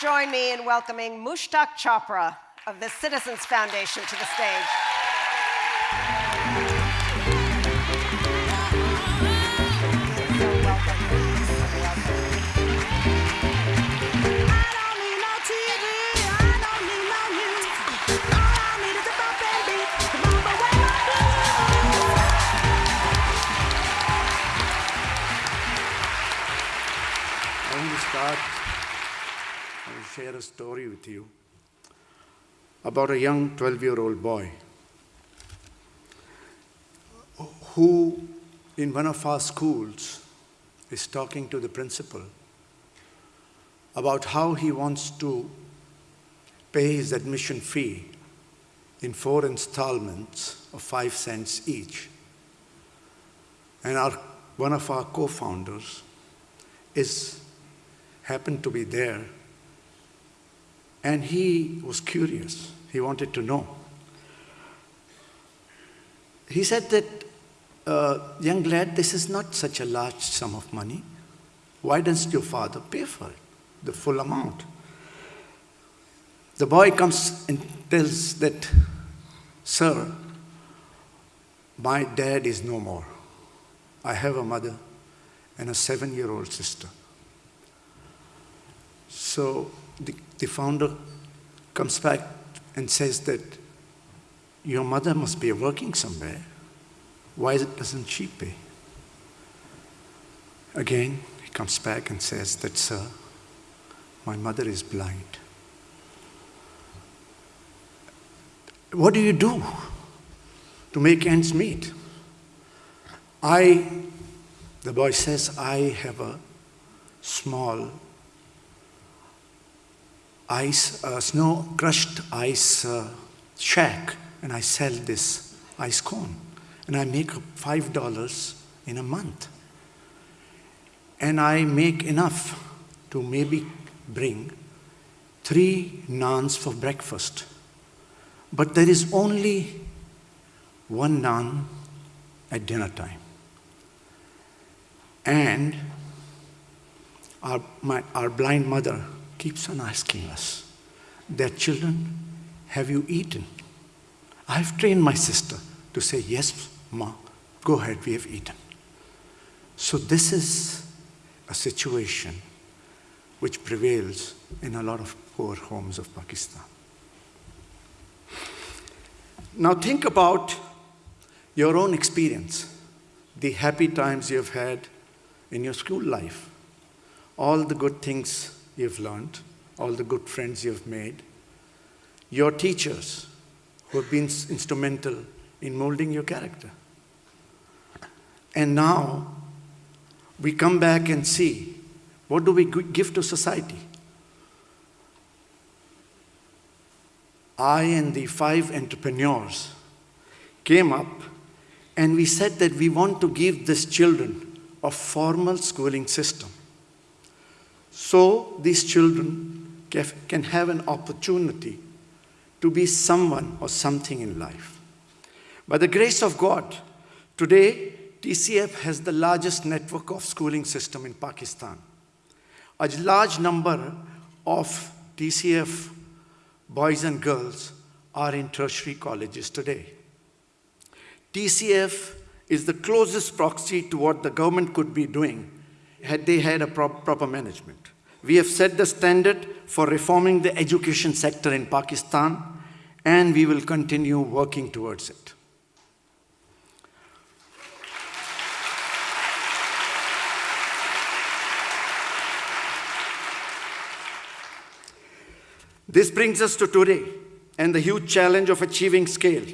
join me in welcoming Mushtaq Chhapra of the Citizens Foundation to the stage. Share a story with you about a young 12-year-old boy who, in one of our schools, is talking to the principal about how he wants to pay his admission fee in four installments of five cents each. And our, one of our co-founders is happened to be there. And he was curious. He wanted to know. He said that, uh, young lad, this is not such a large sum of money. Why doesn't your father pay for it, the full amount? The boy comes and tells that, Sir, my dad is no more. I have a mother and a seven year old sister. So the, the founder comes back and says that your mother must be working somewhere. Why doesn't she pay? Again, he comes back and says that, sir, my mother is blind. What do you do to make ends meet? I, the boy says, I have a small ice, uh, snow crushed ice uh, shack and I sell this ice cone and I make $5 in a month. And I make enough to maybe bring three naans for breakfast. But there is only one naan at dinner time. And our, my, our blind mother keeps on asking us, their children, have you eaten? I've trained my sister to say, yes, ma, go ahead, we have eaten. So this is a situation which prevails in a lot of poor homes of Pakistan. Now think about your own experience, the happy times you've had in your school life, all the good things you've learned, all the good friends you've made, your teachers who have been instrumental in molding your character. And now we come back and see what do we give to society? I and the five entrepreneurs came up and we said that we want to give these children a formal schooling system so these children can have an opportunity to be someone or something in life. By the grace of God, today TCF has the largest network of schooling system in Pakistan. A large number of TCF boys and girls are in tertiary colleges today. TCF is the closest proxy to what the government could be doing had they had a pro proper management. We have set the standard for reforming the education sector in Pakistan, and we will continue working towards it. This brings us to today and the huge challenge of achieving scale.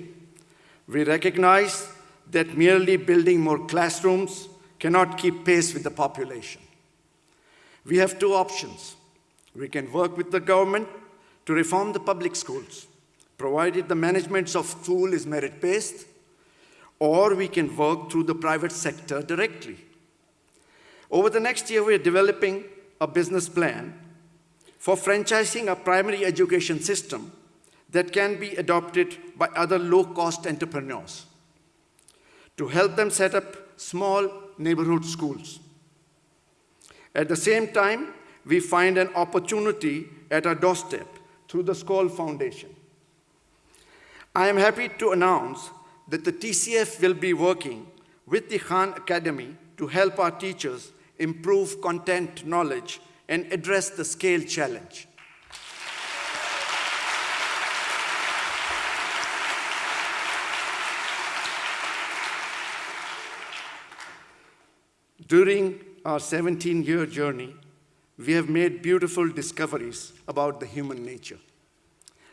We recognize that merely building more classrooms cannot keep pace with the population. We have two options. We can work with the government to reform the public schools, provided the management of school is merit-based, or we can work through the private sector directly. Over the next year, we are developing a business plan for franchising a primary education system that can be adopted by other low-cost entrepreneurs to help them set up small neighborhood schools. At the same time, we find an opportunity at our doorstep through the Skoll Foundation. I am happy to announce that the TCF will be working with the Khan Academy to help our teachers improve content knowledge and address the scale challenge. During our 17 year journey, we have made beautiful discoveries about the human nature.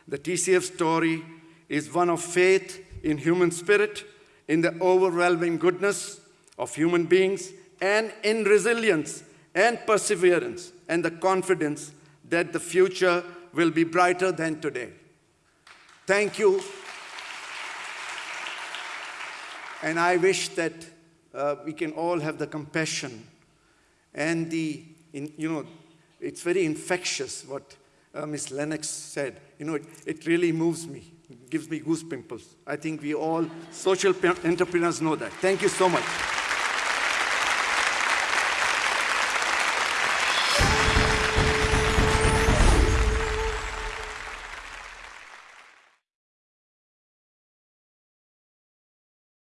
The TCF story is one of faith in human spirit, in the overwhelming goodness of human beings, and in resilience and perseverance, and the confidence that the future will be brighter than today. Thank you. And I wish that uh, we can all have the compassion and the, in, you know, it's very infectious what uh, Ms. Lennox said. You know, it, it really moves me, gives me goose pimples. I think we all social entrepreneurs know that. Thank you so much.